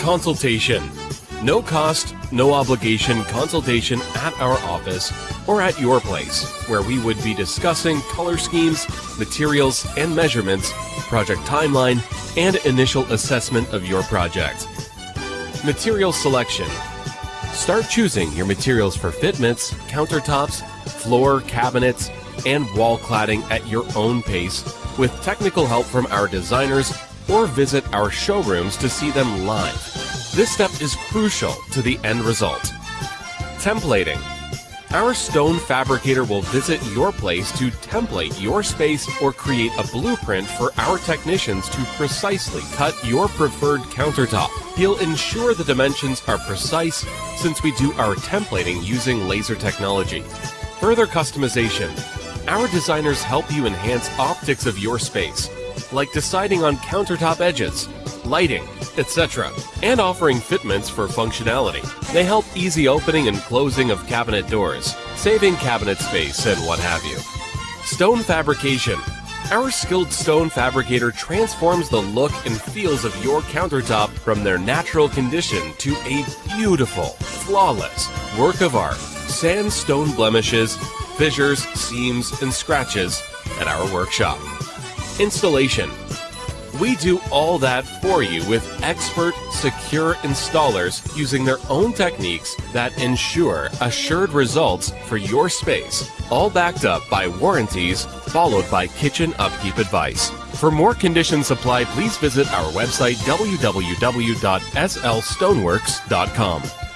Consultation. No cost, no obligation consultation at our office or at your place, where we would be discussing color schemes, materials and measurements, project timeline, and initial assessment of your project. Material selection. Start choosing your materials for fitments, countertops, floor, cabinets, and wall cladding at your own pace with technical help from our designers or visit our showrooms to see them live. This step is crucial to the end result. Templating. Our stone fabricator will visit your place to template your space or create a blueprint for our technicians to precisely cut your preferred countertop. He'll ensure the dimensions are precise since we do our templating using laser technology. Further customization. Our designers help you enhance optics of your space, like deciding on countertop edges, lighting, etc., and offering fitments for functionality. They help easy opening and closing of cabinet doors, saving cabinet space, and what have you. Stone fabrication. Our skilled stone fabricator transforms the look and feels of your countertop from their natural condition to a beautiful, flawless work of art. Sandstone blemishes, fissures, seams, and scratches at our workshop. Installation. We do all that for you with expert, secure installers using their own techniques that ensure assured results for your space, all backed up by warranties followed by kitchen upkeep advice. For more condition supply, please visit our website www.slstoneworks.com.